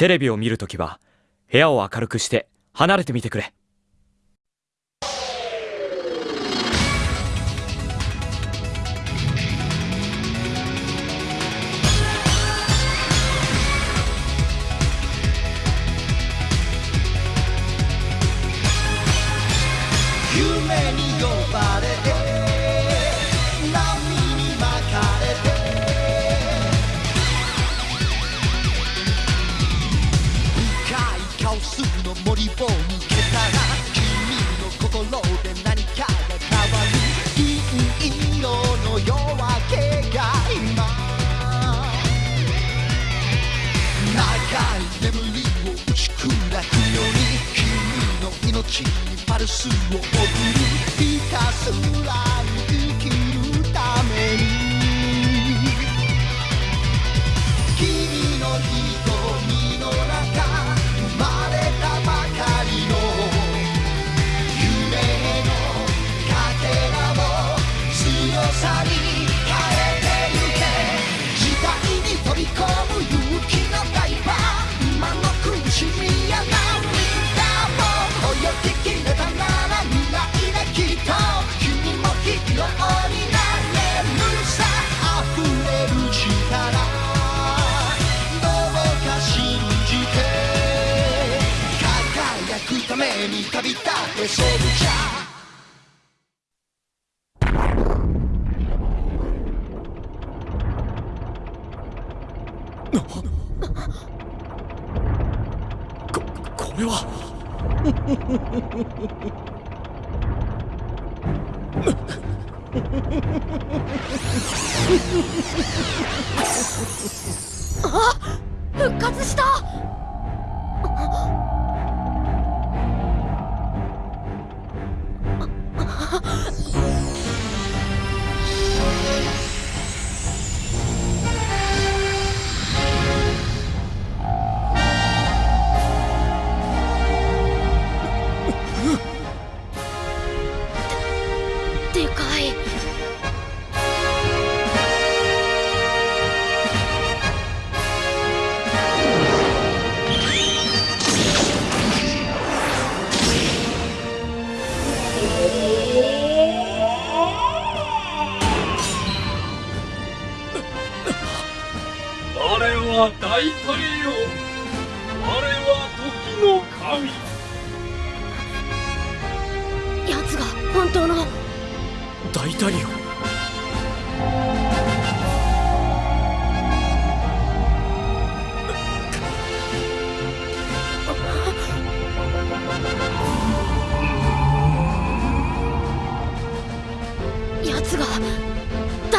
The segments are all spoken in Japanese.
テレビを見るときは部屋を明るくして離れてみてくれ。君の命にパルスを送るひたすらに輝くために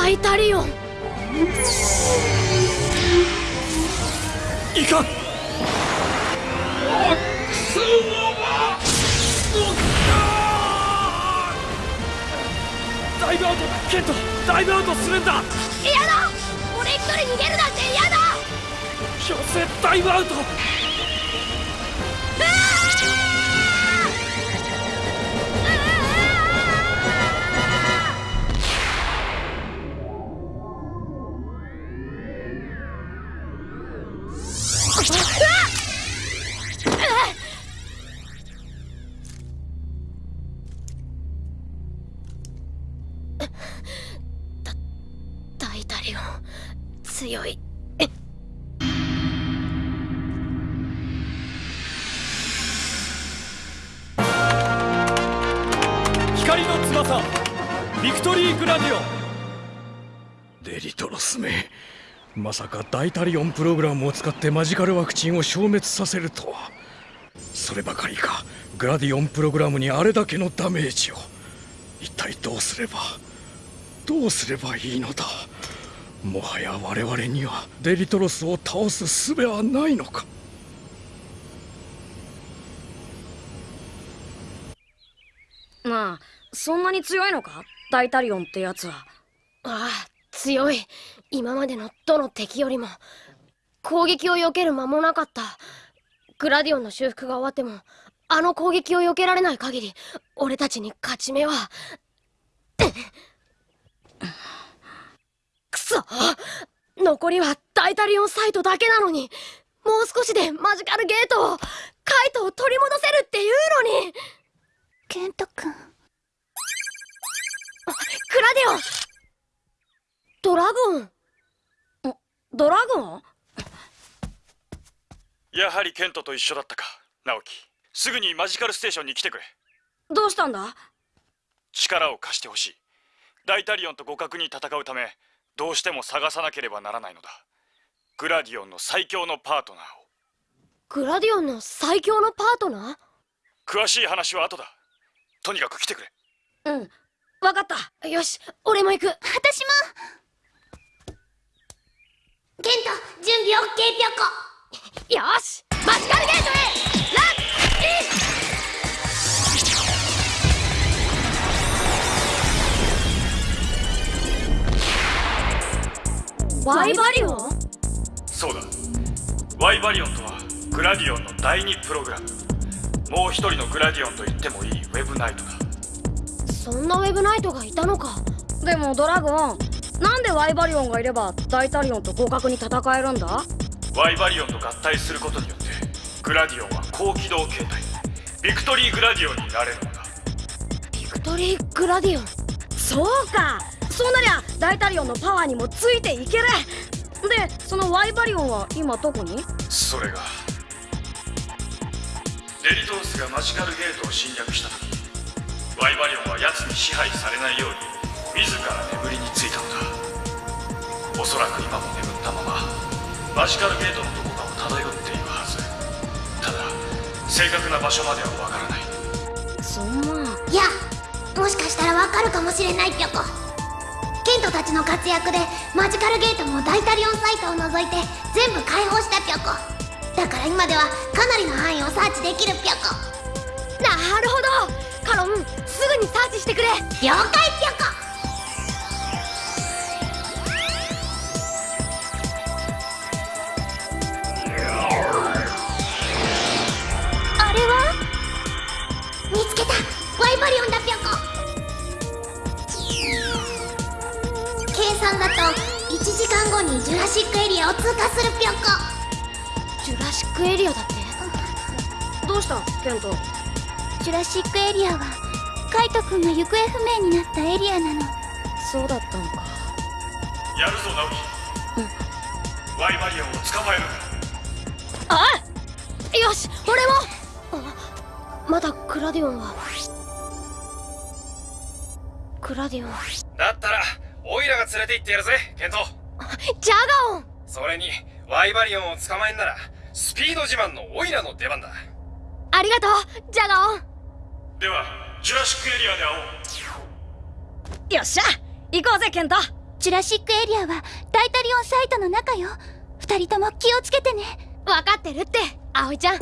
大タリオンいかん。ダイブアウトケントダイブアウトするんだ。嫌だ。俺一人逃げるなんて嫌だ。強制ダイブアウト強い。光の翼ビクトリーグラディオ。デリトロスめまさかダイタリオンプログラムを使ってマジカルワクチンを消滅させるとは。そればかりかグラディオンプログラムにあれだけのダメージを。一体どうすればどうすればいいのだ？もはや我々にはデリトロスを倒す術はないのか。まあそんなに強いのか？大タリオンってやつは。ああ強い。今までのどの敵よりも。攻撃を避ける間もなかった。グラディオンの修復が終わってもあの攻撃を避けられない限り俺たちに勝ち目は。くそ残りはダイタリオンサイトだけなのにもう少しでマジカルゲートをカイトを取り戻せるっていうのに。ケント君。クラディオン。ドラゴン。ドラゴン？やはりケントと一緒だったか直樹すぐにマジカルステーションに来てくれ。どうしたんだ？力を貸してほしい。ダイタリオンと互角に戦うためどうしても探さなければならないのだ。グラディオンの最強のパートナーを。グラディオンの最強のパートナ詳しい話は後だ。とにかく来てくれ。うん。わかった。ーよし俺も行く。私も。ケント準備 OK ぴょこ。よしマジカルゲートへワイバリオ？ンそうだ。ワイバリオンとはグラディオンの第2プログラム。もう一人のグラディオンと言ってもいいウェブナイトだ。そんなウェブナイトがいたのか。でもドラゴンなんでワイバリオンがいればダイタリオンと互角に戦えるんだ？ワイバリオンと合体することによってグラディオンは高機動形態ビクトリーグラディオンになれるのだ。ビクトリー・グラディオン？そうか。そうなりゃダイタリオンのパワーにもついていける。でそのワイバリオンは今どこに？それがデリトロスがマジカルゲートを侵略した時ワイバリオンは奴に支配されないように自ら眠りについたのだ。おそらく今も眠ったままマジカルゲートのどこかを漂っているはず。ただ正確な場所まではわからない。そんな。いやもしかしたらわかるかもしれないぴょこケントたちの活躍でマジカルゲートもダイタリオンサイトを除いて全部解放したぴょこだから今ではかなりの範囲をサーチできるぴょこなるほど。カロンすぐにサーチしてくれ。了解ぴょこ計算だと1時間後にジュラシックエリアを通過するぴょこ。ジュラシックエリアだって？どうした？ケント。ジュラシックエリアはカイト君が行方不明になったエリアなの。そうだったのか。やるぞ直樹、ワイバリオンを捕まえる。よし俺も。あまだグラディオンは。グラディオン。だったらラが連れて行ってやるぜケント。ジャガオン。それにワイバリオンを捕まえんならスピード自慢のオイラの出番だ。ありがとうジャガオン。ではジュラシックエリアで会おう。よっしゃ行こうぜケント。ジュラシックエリアはダイタリオンサイトの中よ。二人とも気をつけてね。分かってるって葵ちゃん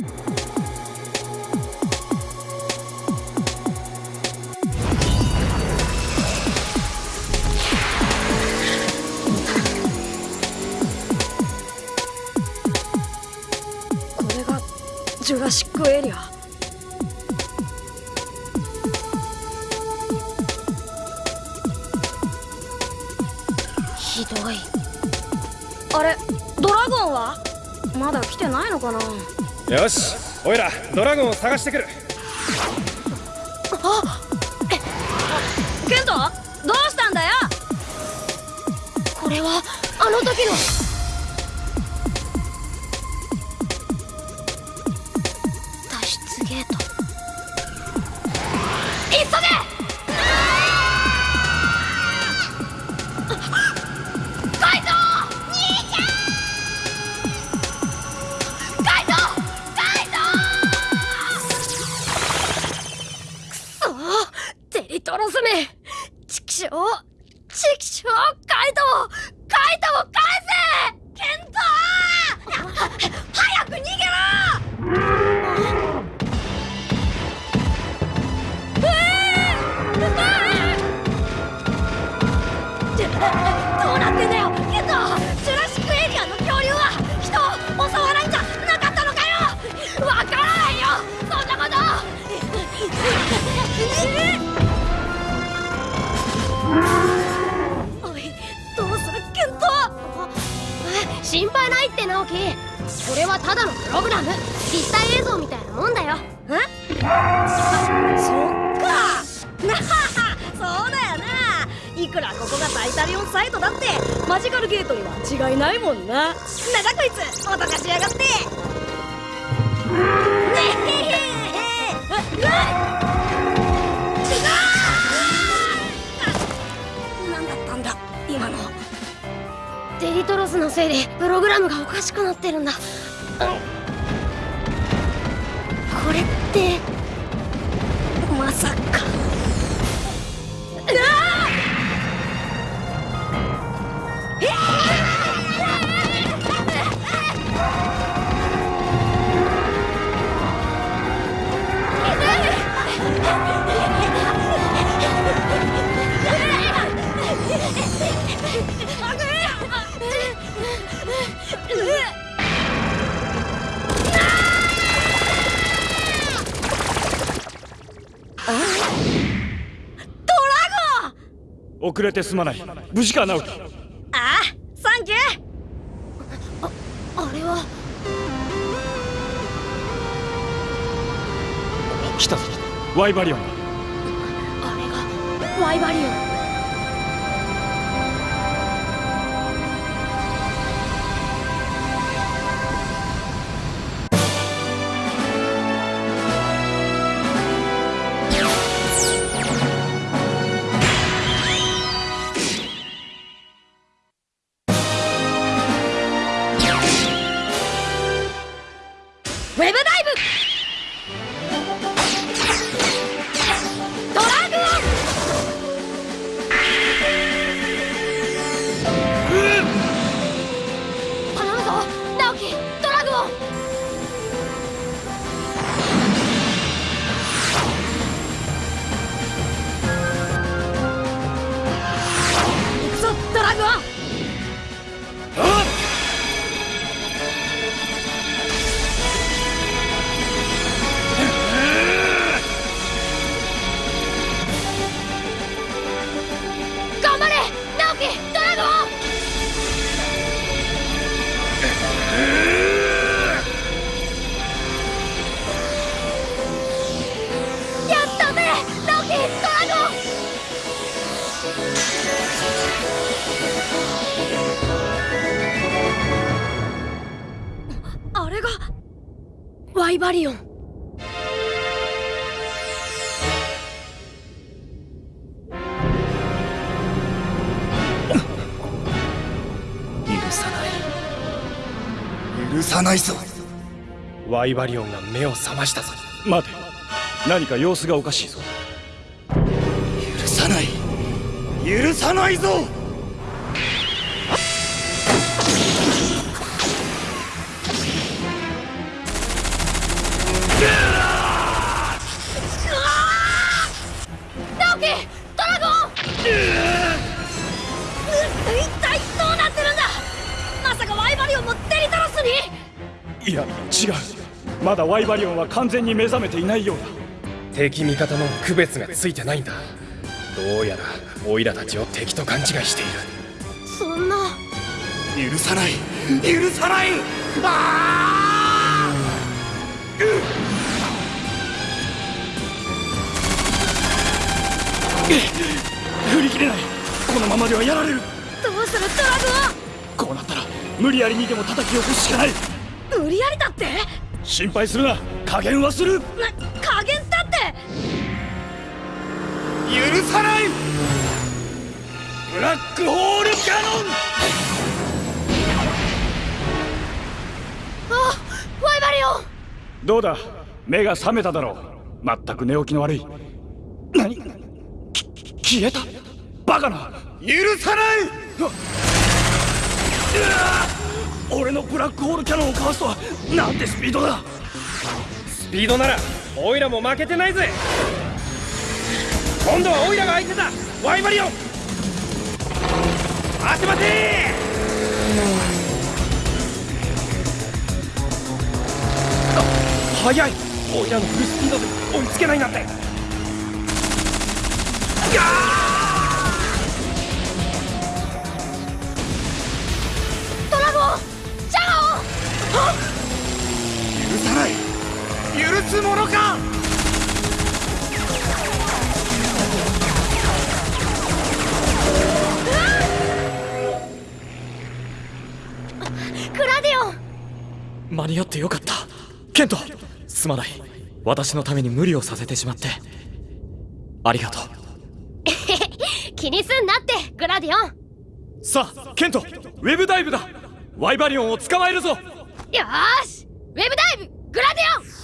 ジュラシックエリア。ひどい。あれドラゴンは？まだ来てないのかな？よしオイラドラゴンを探してくる。ケント？どうしたんだよ？これはあの時のラム立体映像みたいなもんだよ。え？そっか。なははそうだよな。いくらここがタイタリオンサイトだってマジカルゲートには違いないもんな。なんだこいつ。脅かしやがって。ねえ。なんだったんだ今のデリトロスのせいでプログラムがおかしくなってるんだ、うんこれってまさか。遅れてすまない。無事か直樹？ああサンキュー。あれは。来たぞ。ワイバリオンあれがワイバリオンワイバリオン。許さない。許さないぞ。ワイバリオンが目を覚ましたぞ。待て。何か様子がおかしいぞ。許さない。許さないぞいや違う。まだワイバリオンは完全に目覚めていないようだ。敵味方の区別がついてないんだ。どうやらオイラたちを敵と勘違いしている。そんな。許さない。許さない！あ振り切れない。このままではやられる。どうするドラこうなったら無理やりにでも叩き起こすしかない無理やりだって？心配するな。加減はする。な加減だって！許さない。ブラックホールキャノン。あワイバリオン！どうだ？目が覚めただろう。全く寝起きの悪い。何？き消えた？バカな！許さない俺のブラックホールキャノンをかわすとはなんてスピードだ。スピードならオイラも負けてないぜ。今度はオイラが相手だ。ワイバリオン。待て待て速い。オイラのフルスピードで追いつけないなんて。ガオ許すものか？グラディオン！間に合ってよかった。ケントすまない。私のために無理をさせてしまって。ありがとう。気にすんなってグラディオン！さあケントウェブダイブだ。ワイバリオンを捕まえるぞ。よーし！ウェブダイブグラディオン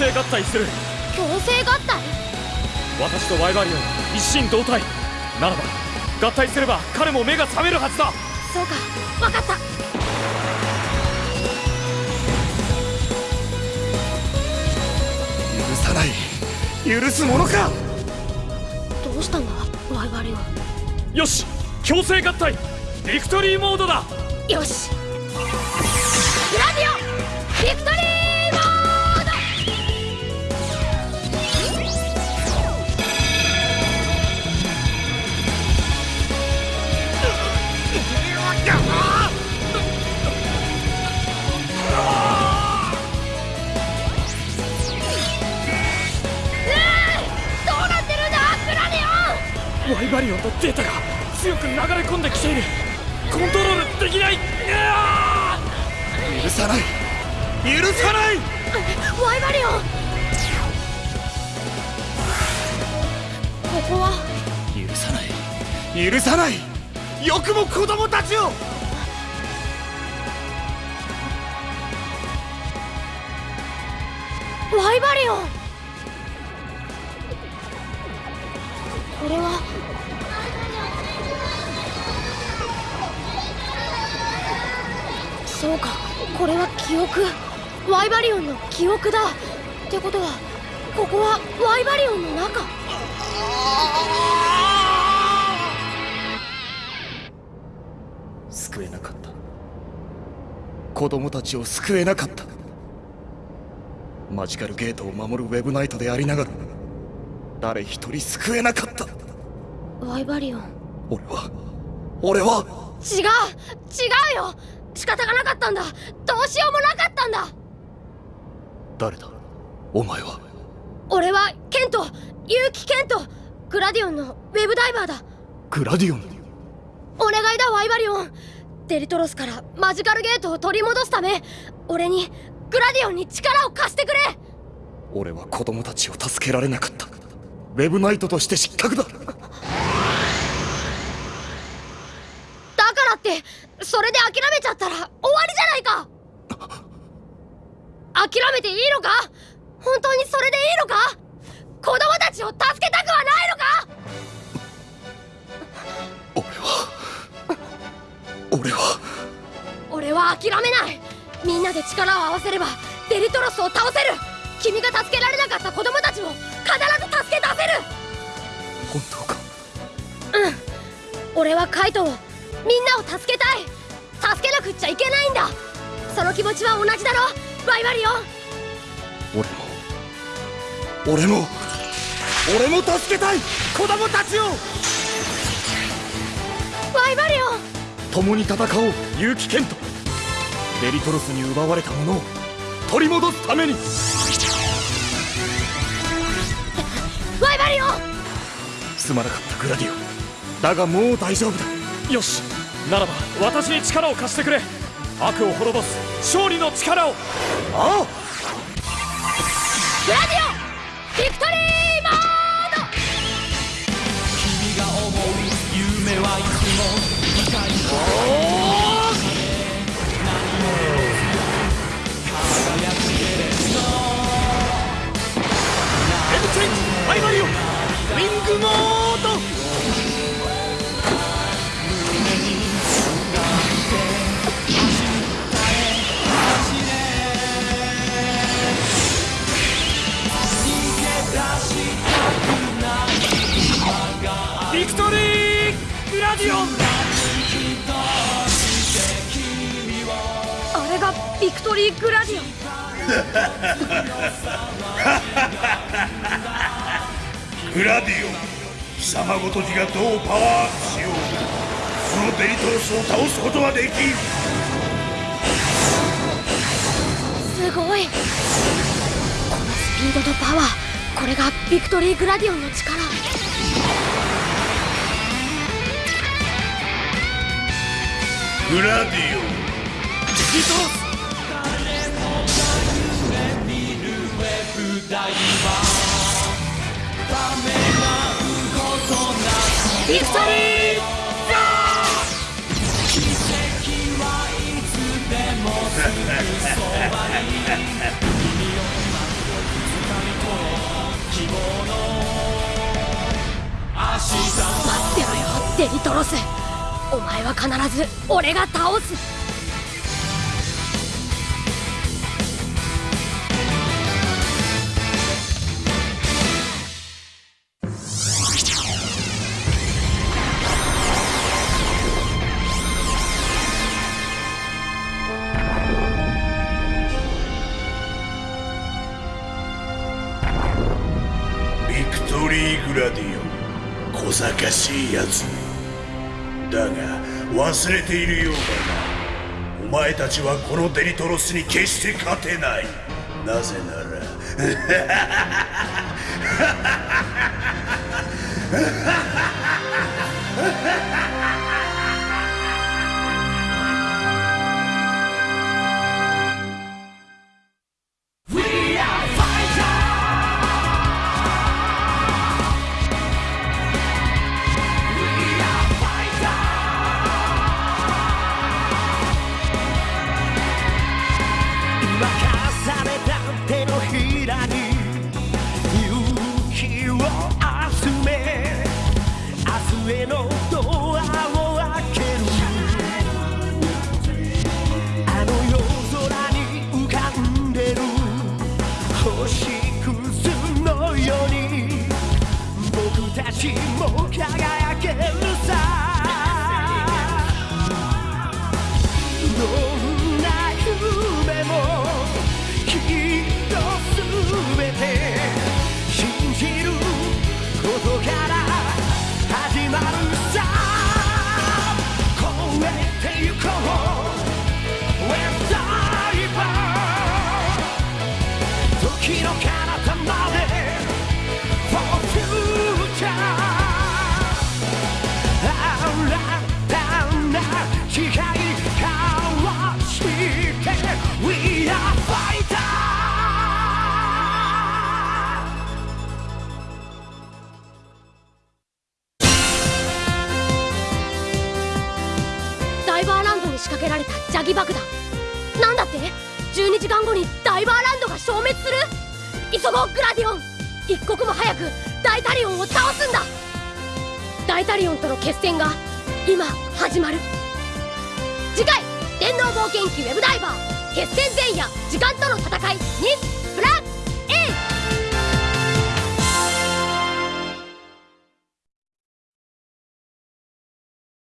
制合体する。強制合体？私とワイバリオン一心同体。ならば合体すれば彼も目が覚めるはずだ。そうか分かった。許さない。許すものか。どうしたんだワイバリオよし強制合体。ビクトリーモードだ。ンよし。グラディオンビクトリーイバリオンとデータが強く流れ込んできている。コントロールできない。許さない。許さない。ワイバリオン。ここは？許さない。許さない。よくも子供たちを。ワイバリオン。これは？そうかこれは記憶。ワイバリオンの記憶だ。ってことはここはワイバリオンの中。救えなかった。子供たちを救えなかった。マジカルゲートを守るウェブナイトでありながら誰一人救えなかった。ワイバリオン。俺は俺は違う違うよ仕方がなかったんだ。どうしようもなかったんだ。誰だ？お前は？俺はケント。結城ケント。グラディオンのウェブダイバーだ。グラディオン？お願いだワイバリオン。デリトロスからマジカルゲートを取り戻すため俺にグラディオンに力を貸してくれ。俺は子供たちを助けられなかった。ウェブナイトとして失格だ。だからってそれで諦めちゃったら終わりじゃないか。諦めていいのか？本当にそれでいいのか？子供たちを助けたくはないのか？俺は俺は。俺は諦めない。みんなで力を合わせればデリトロスを倒せる。君が助けられなかった子供たちも必ず助け出せる。本当か？うん。俺はカイトをみんなを助けたい。助けなくっちゃいけないんだ。その気持ちは同じだろ。ワイバリオン俺も。俺も。俺も助けたい。子供たちを。ワイバリオン共に戦おう。結城ケントデリトロスに奪われたものを。取り戻すために。ワイバリオンすまなかったグラディオ。だがもう大丈夫だよしならば私に力を貸してくれ。悪を滅ぼす勝利の力を。ああ。グラディオンビクトリーラディオ。ンあれがビクトリーグラディオ。ングラディオン貴様ごときがどうパワーアップしよう。このデリトロスを倒すことはできん。すごい。このスピードとパワー。これがビクトリーグラディオンの力グラディオンリトロス待ってろよデリトロス。お前は必ず俺が倒す。ビクトリー・グラディオ。ン小賢しいやつだが忘れているようだな。お前たちはこのデリトロスに決して勝てない。なぜなら。任 明日へのドアを開ける。あの夜空に浮かんでる。星屑のように。僕たちも輝けるさ。詐欺爆弾。なんだって？12時間後にダイバーランドが消滅する？急ごうグラディオン。一刻も早くダイタリオンを倒すんだ。ダイタリオンとの決戦が今始まる。次回「電脳冒険記ウェブダイバー。決戦前夜時間との戦いに」